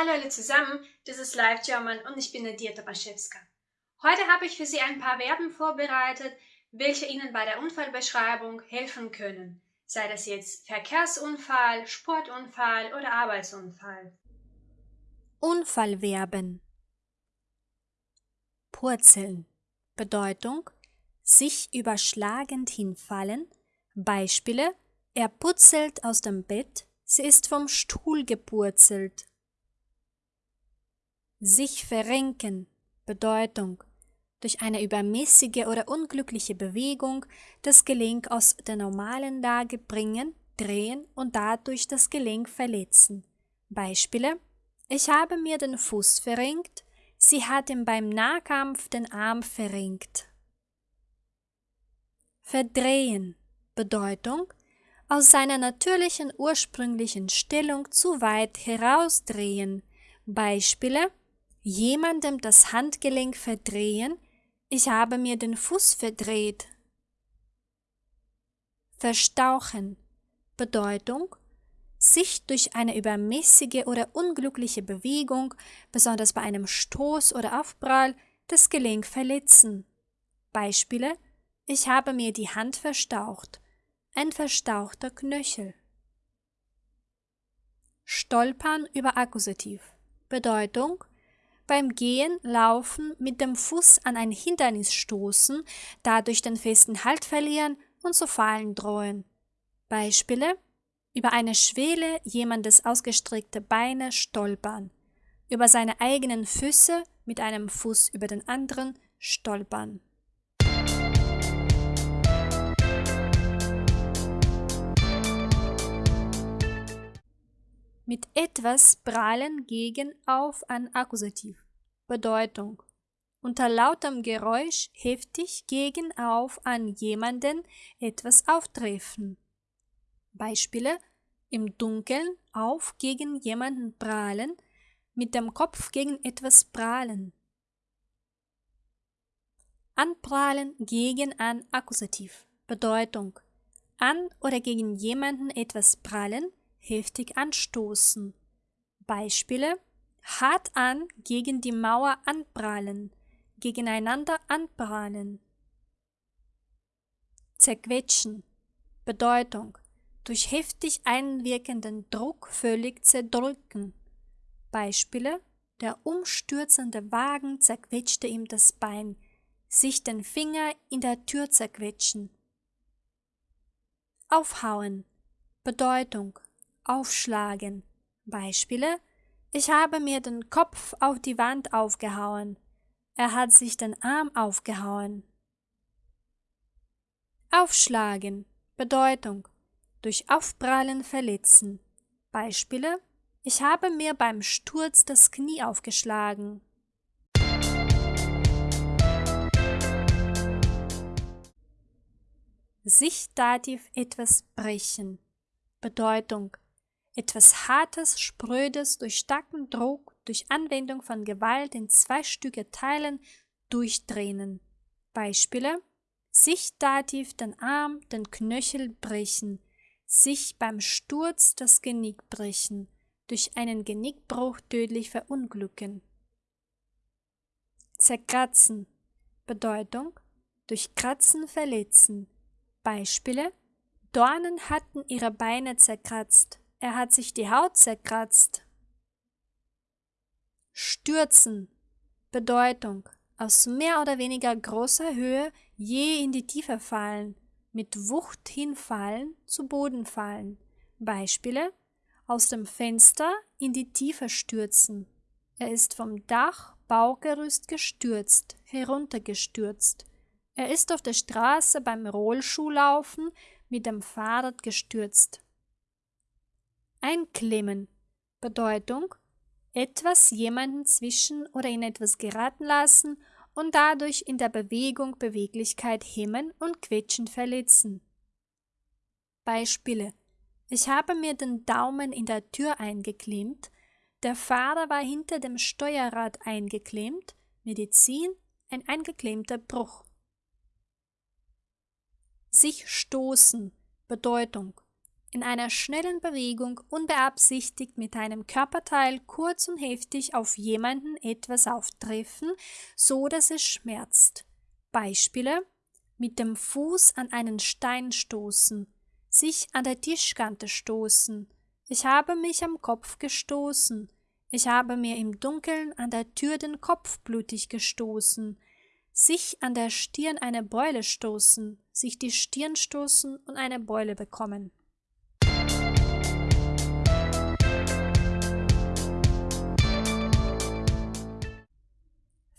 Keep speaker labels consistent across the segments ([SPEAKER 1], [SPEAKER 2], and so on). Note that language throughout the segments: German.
[SPEAKER 1] Hallo alle zusammen, das ist Live German und ich bin Nadia Tomaszewska. Heute habe ich für Sie ein paar Verben vorbereitet, welche Ihnen bei der Unfallbeschreibung helfen können, sei das jetzt Verkehrsunfall, Sportunfall oder Arbeitsunfall.
[SPEAKER 2] Unfallverben Purzeln Bedeutung sich überschlagend hinfallen. Beispiele Er purzelt aus dem Bett, sie ist vom Stuhl gepurzelt. Sich verrenken Bedeutung durch eine übermäßige oder unglückliche Bewegung das Gelenk aus der normalen Lage bringen, drehen und dadurch das Gelenk verletzen. Beispiele Ich habe mir den Fuß verrenkt, sie hat ihm beim Nahkampf den Arm verrenkt. Verdrehen Bedeutung aus seiner natürlichen ursprünglichen Stellung zu weit herausdrehen. Beispiele jemandem das Handgelenk verdrehen, ich habe mir den Fuß verdreht. Verstauchen Bedeutung sich durch eine übermäßige oder unglückliche Bewegung, besonders bei einem Stoß oder Aufprall, das Gelenk verletzen. Beispiele Ich habe mir die Hand verstaucht. Ein verstauchter Knöchel. Stolpern über Akkusativ. Bedeutung beim Gehen, Laufen mit dem Fuß an ein Hindernis stoßen, dadurch den festen Halt verlieren und zu fallen drohen. Beispiele über eine Schwelle jemandes ausgestreckte Beine stolpern, über seine eigenen Füße mit einem Fuß über den anderen stolpern. Mit etwas prallen gegen auf ein Akkusativ. Bedeutung unter lautem Geräusch heftig gegen auf an jemanden etwas auftreffen. Beispiele im Dunkeln auf gegen jemanden prahlen, mit dem Kopf gegen etwas prahlen. Anprahlen gegen ein Akkusativ. Bedeutung an oder gegen jemanden etwas prallen, heftig anstoßen. Beispiele hart an gegen die Mauer anprallen, gegeneinander anprallen. Zerquetschen Bedeutung durch heftig einwirkenden Druck völlig zerdrücken. Beispiele der umstürzende Wagen zerquetschte ihm das Bein, sich den Finger in der Tür zerquetschen. Aufhauen Bedeutung aufschlagen. Beispiele Ich habe mir den Kopf auf die Wand aufgehauen. Er hat sich den Arm aufgehauen. Aufschlagen Bedeutung durch Aufprallen verletzen. Beispiele Ich habe mir beim Sturz das Knie aufgeschlagen. Sich Dativ etwas brechen. Bedeutung etwas Hartes, Sprödes durch starken Druck, durch Anwendung von Gewalt in zwei Stücke teilen, durchdrehen. Beispiele? Sich Dativ den Arm, den Knöchel brechen, sich beim Sturz das Genick brechen, durch einen Genickbruch tödlich verunglücken. Zerkratzen. Bedeutung? Durch Kratzen verletzen. Beispiele? Dornen hatten ihre Beine zerkratzt, er hat sich die Haut zerkratzt. Stürzen Bedeutung aus mehr oder weniger großer Höhe je in die Tiefe fallen, mit Wucht hinfallen, zu Boden fallen. Beispiele aus dem Fenster in die Tiefe stürzen. Er ist vom Dach, Baugerüst gestürzt, heruntergestürzt. Er ist auf der Straße beim Rollschuhlaufen mit dem Fahrrad gestürzt. Einklemmen Bedeutung etwas jemanden zwischen oder in etwas geraten lassen und dadurch in der Bewegung Beweglichkeit hemmen und quetschen verletzen. Beispiele Ich habe mir den Daumen in der Tür eingeklemmt, der Fahrer war hinter dem Steuerrad eingeklemmt, Medizin ein eingeklemmter Bruch. Sich stoßen Bedeutung in einer schnellen Bewegung unbeabsichtigt mit einem Körperteil kurz und heftig auf jemanden etwas auftreffen, so dass es schmerzt. Beispiele mit dem Fuß an einen Stein stoßen, sich an der Tischkante stoßen, ich habe mich am Kopf gestoßen, ich habe mir im Dunkeln an der Tür den Kopf blutig gestoßen, sich an der Stirn eine Beule stoßen, sich die Stirn stoßen und eine Beule bekommen.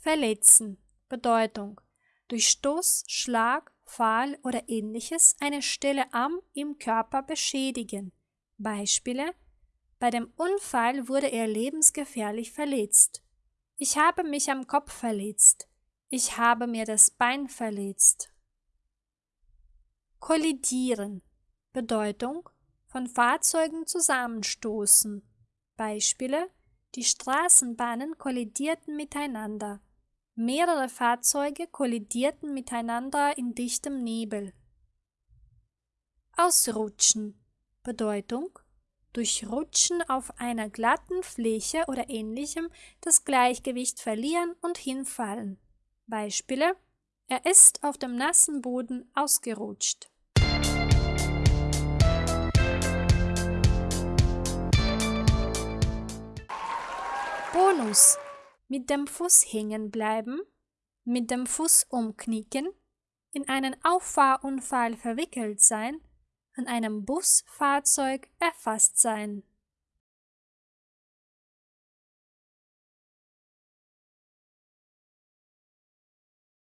[SPEAKER 2] Verletzen. Bedeutung. Durch Stoß, Schlag, Pfahl oder ähnliches eine Stelle am im Körper beschädigen. Beispiele. Bei dem Unfall wurde er lebensgefährlich verletzt. Ich habe mich am Kopf verletzt. Ich habe mir das Bein verletzt. Kollidieren. Bedeutung von Fahrzeugen zusammenstoßen. Beispiele Die Straßenbahnen kollidierten miteinander. Mehrere Fahrzeuge kollidierten miteinander in dichtem Nebel. Ausrutschen Bedeutung durch Rutschen auf einer glatten Fläche oder ähnlichem das Gleichgewicht verlieren und hinfallen. Beispiele Er ist auf dem nassen Boden ausgerutscht. Bonus mit dem Fuß hängen bleiben, mit dem Fuß umknicken, in einen Auffahrunfall verwickelt sein, an einem Busfahrzeug erfasst sein.